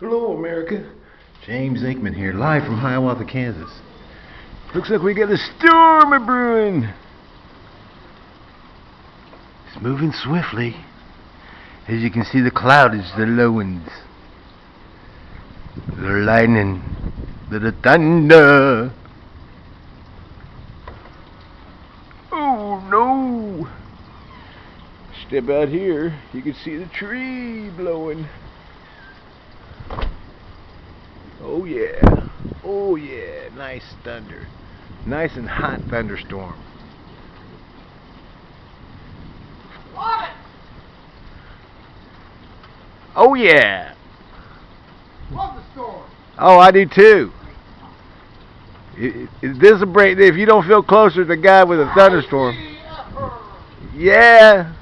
Hello, America. James Aikman here, live from Hiawatha, Kansas. Looks like we got a storm a brewing. It's moving swiftly. As you can see, the cloud is the low winds. The lightning, the thunder. Oh no! Step out here, you can see the tree blowing. Oh yeah. Oh yeah. Nice thunder. Nice and hot thunderstorm. Love it! Oh yeah. Love the storm. Oh, I do too. I- I- This a break if you don't feel closer to the guy with a thunderstorm. Yeah.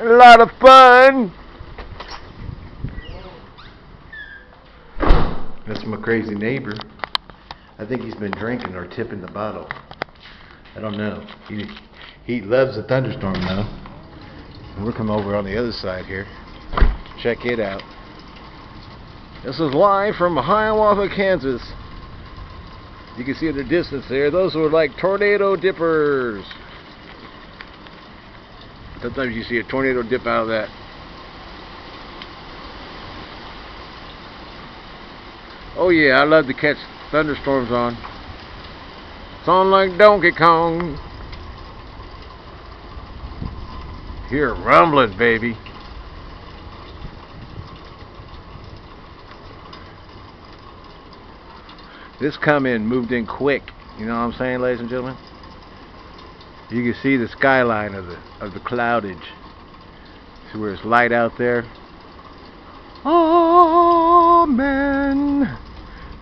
A lot of fun. That's my crazy neighbor. I think he's been drinking or tipping the bottle. I don't know. He he loves the thunderstorm though. We're coming over on the other side here. Check it out. This is live from Hiawatha, Kansas. You can see in the distance there, those were like tornado dippers. Sometimes you see a tornado dip out of that. Oh yeah, I love to catch thunderstorms on. On like Donkey Kong. Hear rumbling, baby. This come in, moved in quick. You know what I'm saying, ladies and gentlemen? You can see the skyline of the of the cloudage. See where it's light out there? Amen.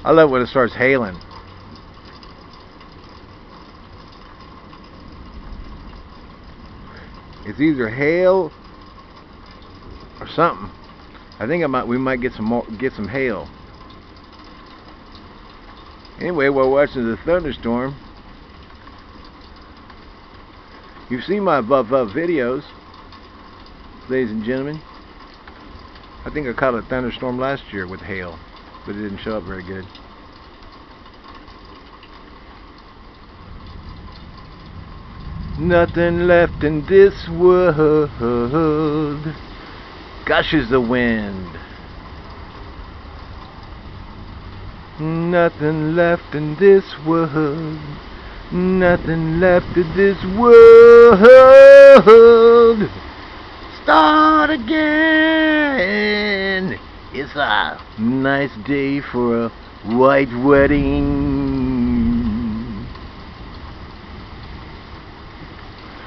I love when it starts hailing. It's either hail or something. I think I might we might get some more get some hail. Anyway, we're watching the thunderstorm. You've seen my above up videos, ladies and gentlemen. I think I caught a thunderstorm last year with hail, but it didn't show up very good. Nothing left in this world. Gushes the wind. Nothing left in this world. Nothing left in this world. Start again. It's a nice day for a white wedding.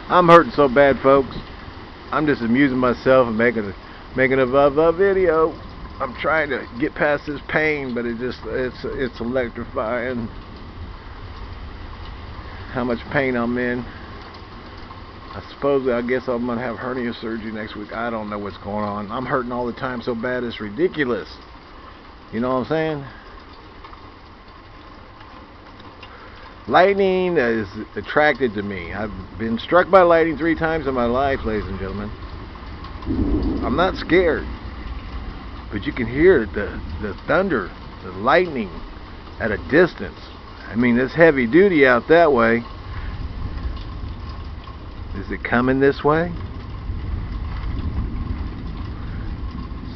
I'm hurting so bad, folks. I'm just amusing myself and making a making a, a, a video. I'm trying to get past this pain, but it just it's it's electrifying. How much pain I'm in. I suppose I guess I'm gonna have hernia surgery next week. I don't know what's going on. I'm hurting all the time so bad it's ridiculous. You know what I'm saying? Lightning is attracted to me. I've been struck by lightning three times in my life, ladies and gentlemen. I'm not scared. But you can hear the, the thunder, the lightning at a distance. I mean, it's heavy duty out that way. Is it coming this way?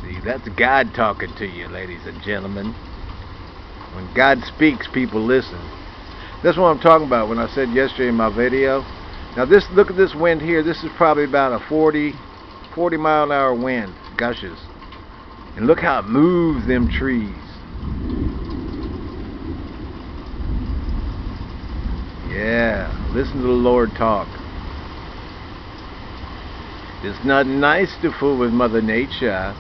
See, that's God talking to you, ladies and gentlemen. When God speaks, people listen. That's what I'm talking about when I said yesterday in my video. Now this, look at this wind here. This is probably about a 40, 40 mile an hour wind, gushes. And look how it moves them trees. Yeah, listen to the Lord talk. It's not nice to fool with Mother Nature.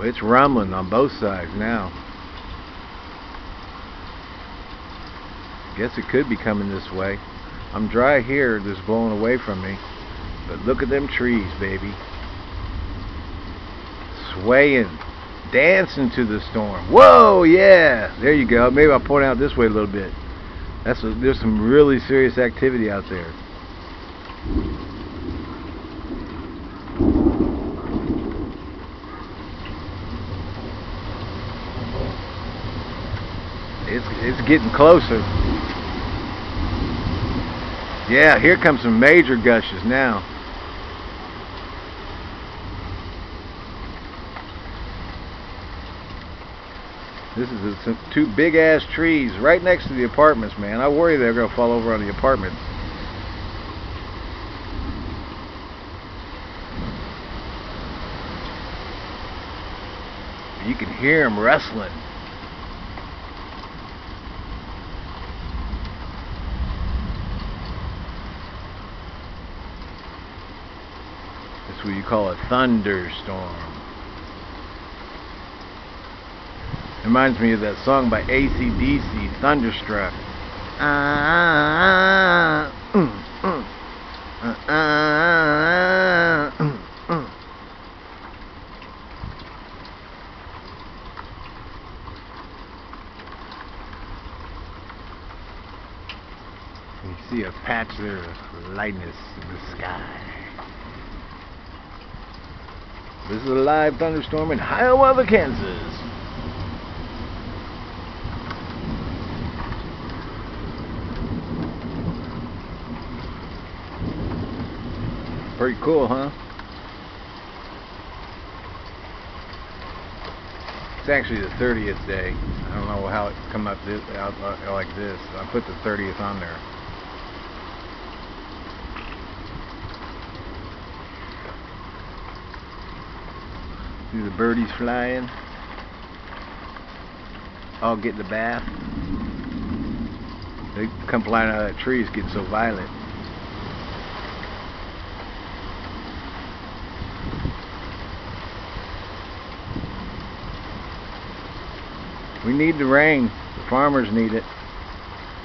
It's rumbling on both sides now. Guess it could be coming this way. I'm dry here, just blowing away from me. But look at them trees, baby. Swaying, dancing to the storm. Whoa, yeah. There you go. Maybe I'll point out this way a little bit. That's a, there's some really serious activity out there. It's it's getting closer. Yeah, here comes some major gushes now. This is two big ass trees right next to the apartments, man. I worry they're gonna fall over on the apartments. You can hear them wrestling. That's what you call a thunderstorm. Reminds me of that song by ACDC, Thunderstruck. You see a patch there of lightness in the sky. This is a live thunderstorm in Hiawatha, Kansas. Pretty cool, huh? It's actually the 30th day. I don't know how it come up this, out uh, like this. I put the 30th on there. See the birdies flying. All getting the bath. They come flying out of that tree. It's getting so violent. We need the rain. The farmers need it.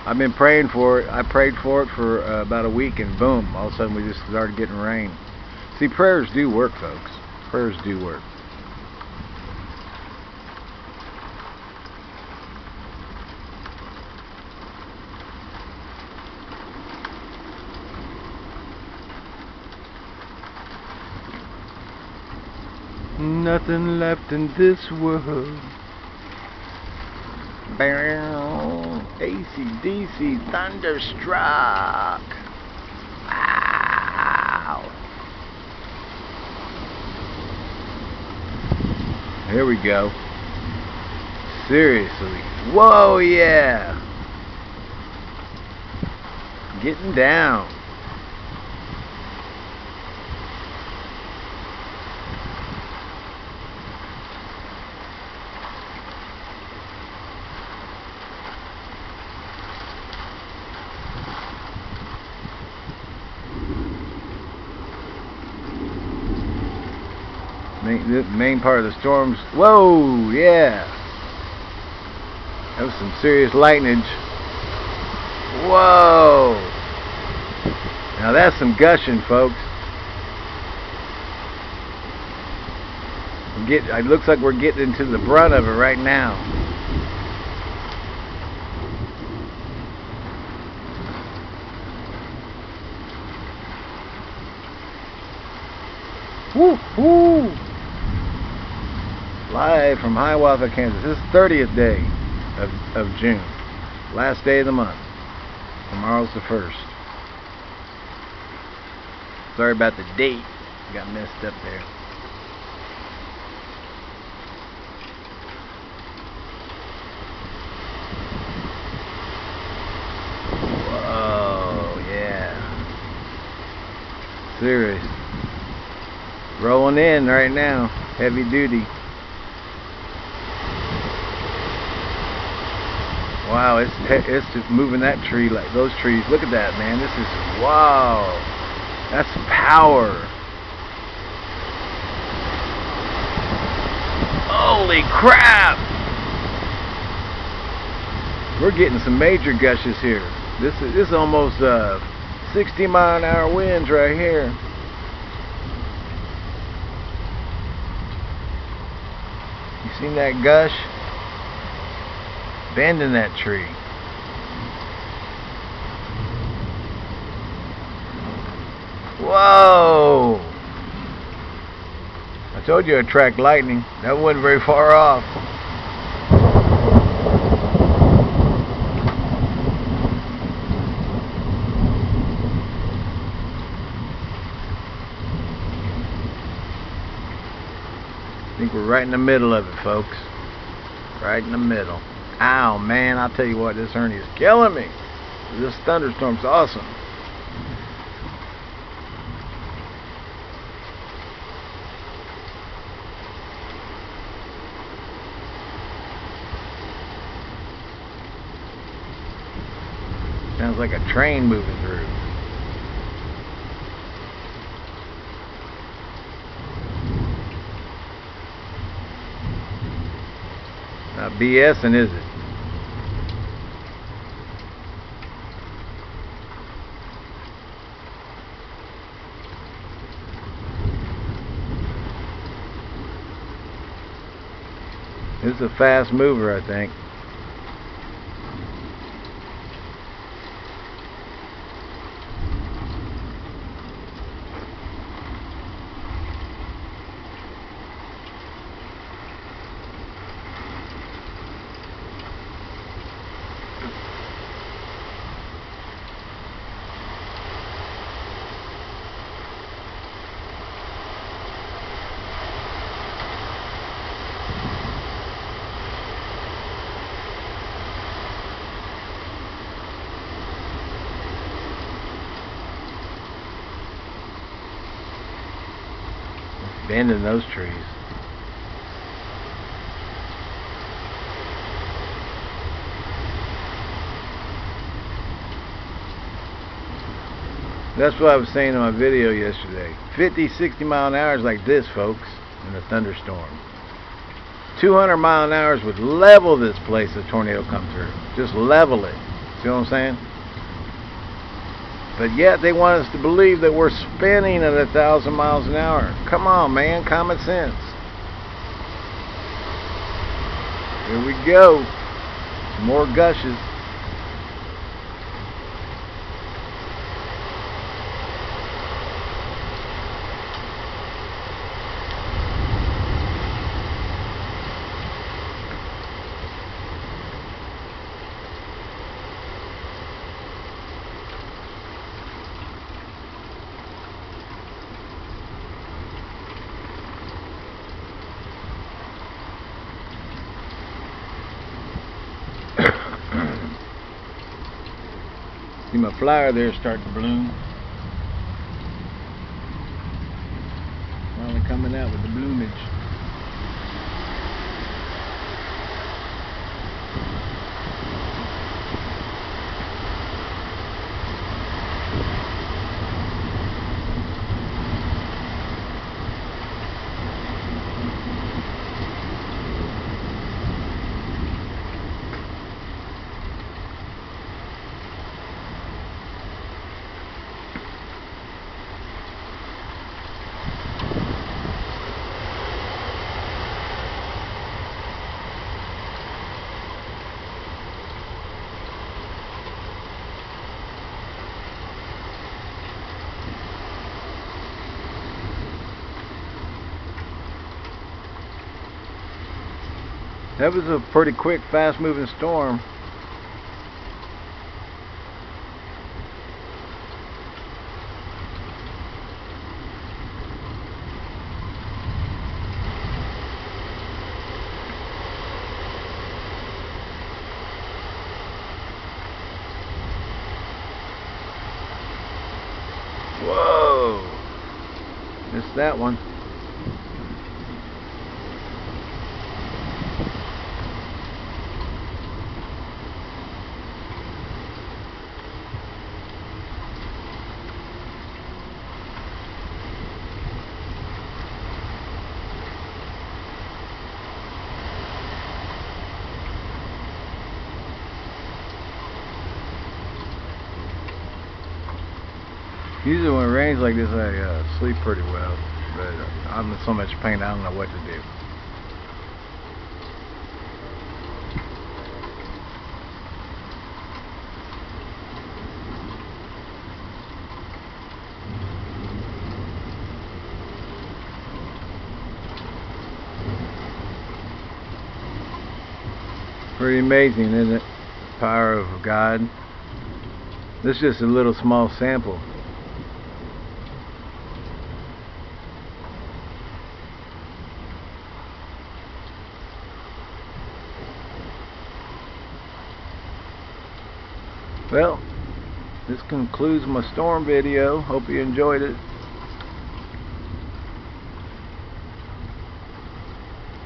I've been praying for it. I prayed for it for uh, about a week, and boom, all of a sudden we just started getting rain. See, prayers do work, folks. Prayers do work. Nothing left in this world. Bow. ACDC Thunderstruck. Wow. Here we go. Seriously. Whoa, yeah. Getting down. Main, the main part of the storms. Whoa, yeah. That was some serious lightning. Whoa. Now that's some gushing, folks. We Get, it looks like we're getting into the brunt of it right now. Woo, woo. Live from Hiawatha, Kansas. This is 30th day of, of June. Last day of the month. Tomorrow's the 1st. Sorry about the date. Got messed up there. Whoa, yeah. Serious. Rolling in right now. Heavy duty. Wow, it's it's just moving that tree like those trees. Look at that, man. This is wow. That's power. Holy crap! We're getting some major gushes here. This is this is almost uh 60 mile an hour winds right here. You seen that gush? Abandon that tree. Whoa! I told you it track lightning. That wasn't very far off. I think we're right in the middle of it, folks. Right in the middle. Ow, man, I'll tell you what, this hernia is killing me. This thunderstorm's awesome. Sounds like a train moving through. Not BSing, is it? This is a fast mover, I think. Bending those trees. That's what I was saying in my video yesterday. 50, 60 mile an hour is like this, folks, in a thunderstorm. 200 mile an hour would level this place if a tornado come through. Just level it. See what I'm saying? But yet they want us to believe that we're spinning at a thousand miles an hour. Come on, man, common sense. Here we go. Some more gushes. See my flower there starting to bloom. Finally coming out with the bloomage. That was a pretty quick, fast moving storm. Whoa! Missed that one. Usually when it rains like this, I uh, sleep pretty well, but I'm in so much pain, I don't know what to do. Pretty amazing, isn't it? Power of God. This is just a little small sample. Well, this concludes my storm video. Hope you enjoyed it.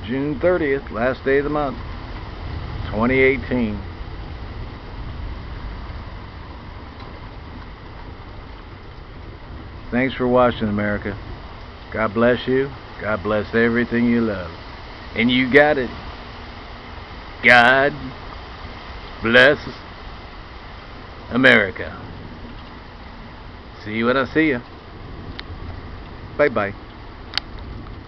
June 30th, last day of the month, 2018. Thanks for watching, America. God bless you. God bless everything you love. And you got it. God bless America. See you when I see you. Bye bye.